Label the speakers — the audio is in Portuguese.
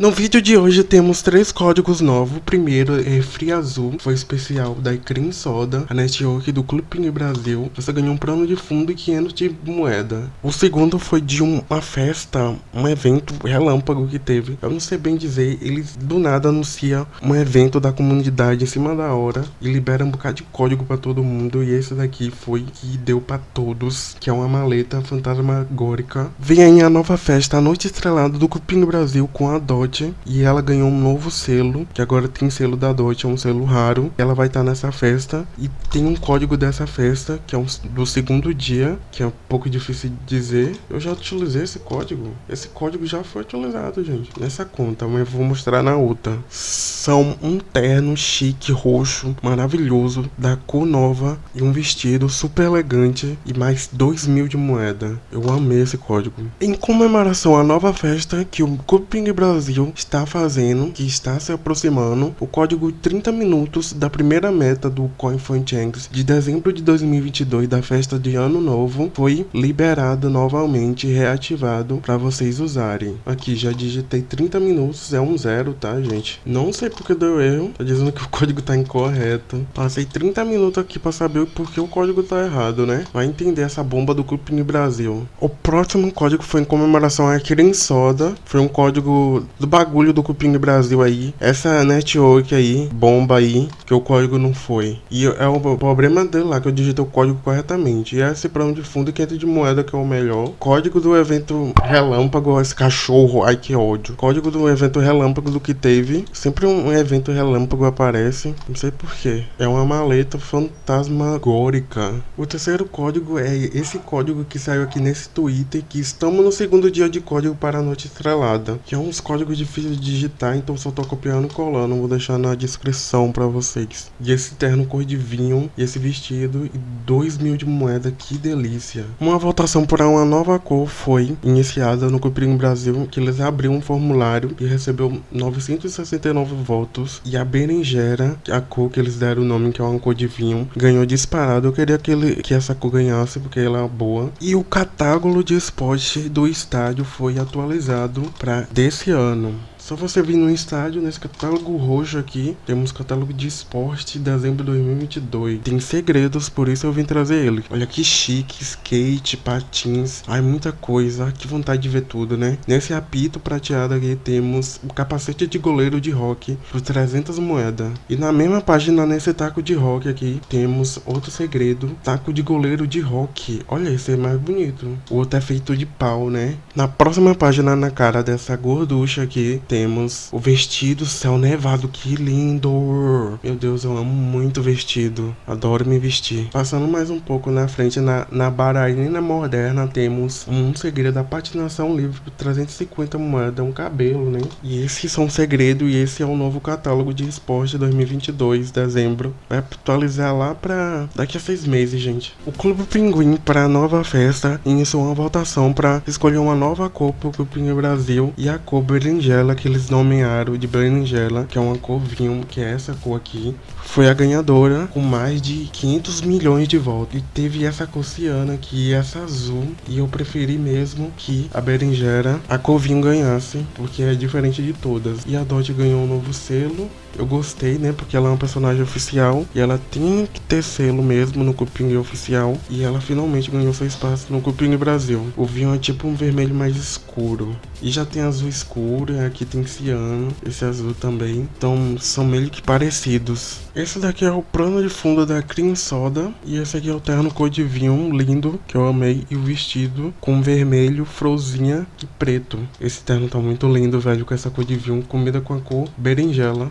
Speaker 1: No vídeo de hoje temos três códigos novos. O primeiro é Free Azul, foi especial da Cream Soda, a network do Clube Brasil. Você ganhou um plano de fundo e 500 de moeda. O segundo foi de uma festa, um evento relâmpago que teve. Eu não sei bem dizer, eles do nada anunciam um evento da comunidade em cima da hora e liberam um bocado de código para todo mundo. E esse daqui foi que deu para todos, que é uma maleta fantasmagórica. Vem aí a nova festa, a Noite Estrelada do Clube Brasil com a Dodge e ela ganhou um novo selo, que agora tem selo da Dot, é um selo raro. Ela vai estar tá nessa festa e tem um código dessa festa, que é um, do segundo dia, que é um pouco difícil de dizer. Eu já utilizei esse código. Esse código já foi utilizado, gente, nessa conta, mas eu vou mostrar na outra. São um terno chique, roxo, maravilhoso, da cor nova e um vestido super elegante e mais 2 mil de moeda. Eu amei esse código. Em comemoração à nova festa que o Cuping Brasil está fazendo, que está se aproximando, o código 30 minutos da primeira meta do CoinFunChanks de dezembro de 2022 da festa de ano novo foi liberado novamente reativado para vocês usarem. Aqui já digitei 30 minutos, é um zero, tá gente? Não sei porque deu erro, tá dizendo que o código tá incorreto. Passei 30 minutos aqui para saber por que o código tá errado, né? Vai entender essa bomba do no Brasil. O próximo código foi em comemoração a Kirin Soda, foi um código do bagulho do Cupim Brasil aí. Essa network aí, bomba aí, que o código não foi. E é o problema dele lá, que eu digitei o código corretamente. E esse plano de fundo e 500 de moeda, que é o melhor. Código do evento relâmpago, esse cachorro, ai que ódio. Código do evento relâmpago do que teve. Sempre um evento relâmpago aparece, não sei porquê. É uma maleta fantasmagórica. O terceiro código é esse código que saiu aqui nesse Twitter, que estamos no segundo dia de código para a noite estrelada. Que é uns códigos difícil de digitar, então só tô copiando e colando. Vou deixar na descrição pra vocês. E esse terno cor de vinho, e esse vestido, e 2 mil de moeda, que delícia. Uma votação para uma nova cor foi iniciada no Cuprim Brasil, que eles abriram um formulário e recebeu 969 votos. E a berinjera, a cor que eles deram o nome, que é uma cor de vinho, ganhou disparado. Eu queria que, ele, que essa cor ganhasse, porque ela é boa. E o catálogo de esporte do estádio foi atualizado para desse ano. Amen. Só você vir no estádio, nesse catálogo roxo aqui, temos catálogo de esporte de dezembro de 2022. Tem segredos, por isso eu vim trazer ele. Olha que chique, skate, patins, ai muita coisa, que vontade de ver tudo, né? Nesse apito prateado aqui temos o capacete de goleiro de rock por 300 moedas. E na mesma página, nesse taco de rock aqui, temos outro segredo, taco de goleiro de rock. Olha, esse é mais bonito. O outro é feito de pau, né? Na próxima página, na cara dessa gorducha aqui, tem temos o vestido céu nevado, que lindo! Meu Deus, eu amo muito vestido, adoro me vestir. Passando mais um pouco na frente, na, na bailarina moderna, temos um segredo da patinação livre por 350 moedas, um cabelo, né? E esses são segredo e esse é o novo catálogo de esporte 2022, dezembro. Vai atualizar lá pra daqui a seis meses, gente. O Clube Pinguim, para a nova festa, iniciou uma votação para escolher uma nova cor pro Clube Brasil e a cor berinjela que eles nomearam de berinjela, que é uma cor vinho, que é essa cor aqui, foi a ganhadora com mais de 500 milhões de votos. E teve essa cor ciana aqui, essa azul, e eu preferi mesmo que a berinjela, a cor vinho ganhasse, porque é diferente de todas. E a Dot ganhou um novo selo, eu gostei, né? Porque ela é uma personagem oficial e ela tinha que ter selo mesmo no Cupim oficial. E ela finalmente ganhou seu espaço no Cupim Brasil. O vinho é tipo um vermelho mais escuro. E já tem azul escuro, aqui tem ciano, esse azul também. Então são meio que parecidos. Esse daqui é o plano de fundo da Cream Soda. E esse aqui é o terno cor de vinho lindo, que eu amei. E o vestido com vermelho, frozinha e preto. Esse terno tá muito lindo, velho, com essa cor de vinho. Comida com a cor berinjela.